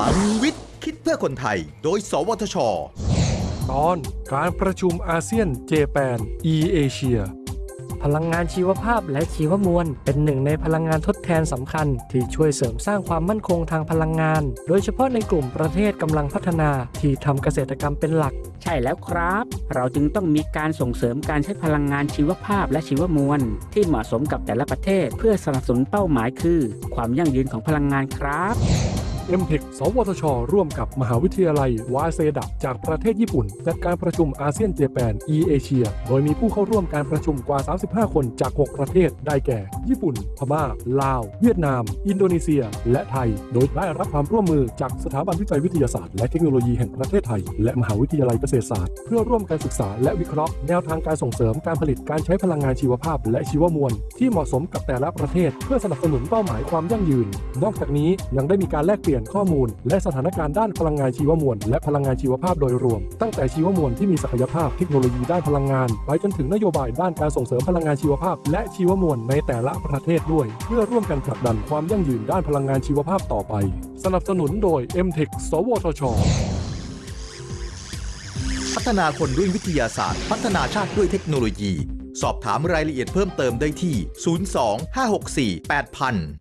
ลังวิทย์ คิดเพื่อคนไทย โดย สวทช ตอนการประชุมอาเซียนเจแปน e เอเชียพลังงานชีวภาพและชีวมวล เป็นหนึ่งในพลังงานทดแทนสำคัญ ที่ช่วยเสริมสร้างความมั่นคงทางพลังงาน โดยเฉพาะในกลุ่มประเทศกำลังพัฒนาที่ทำเกษตรกรรมเป็นหลัก ใช่แล้วครับ เราจึงต้องมีการส่งเสริมการใช้พลังงานชีวภาพและชีวมวล ที่เหมาะสมกับแต่ละประเทศ เพื่อสนับสนุนเป้าหมายคือ ความยั่งยืนของพลังงานครับ m t e c h สวทช ร่วมกับมหาวิทยาลัยวาเซดะจากประเทศญี่ปุ่น จัดการประชุมอาเซียนเจแปน e เอเชีย โดยมีผู้เข้าร่วมการประชุมกว่า 35 คนจาก 6 ประเทศ ได้แก่ ญี่ปุ่น พม่า ลาว เวียดนาม อินโดนีเซีย และไทย โดยได้รับความร่วมมือจากสถาบันวิจัยวิทยาศาสตร์และเทคโนโลยีแห่งประเทศไทย และมหาวิทยาลัยเกษตรศาสตร์ เพื่อร่วมกันศึกษาและวิเคราะห์แนวทางการส่งเสริมการผลิตการใช้พลังงานชีวภาพ และชีวมวล ที่เหมาะสมกับแต่ละประเทศ เพื่อสนับสนุนเป้าหมายความยั่งยืน นอกจากนี้ยังได้มีการแลกเปลี่ยนข้อมูล และสถานการณ์ด้านพลังงานชีวมวล และพลังงานชีวภาพโดยรวม ตั้งแต่ชีวมวลที่มีศักยภาพเทคโนโลยีด้านพลังงาน ไปจนถึงนโยบายด้านการส่งเสริมพลังงานชีวภาพ และชีวมวลในแต่ละประเทศด้วย เพื่อร่วมกันผลักดันความยั่งยืนด้านพลังงานชีวภาพต่อไป สนับสนุนโดย m t e c h สวทช พัฒนาคนด้วยวิทยาศาสตร์ พัฒนาชาติด้วยเทคโนโลยี สอบถามรายละเอียดเพิ่มเติมได้ที่ 02 564 8000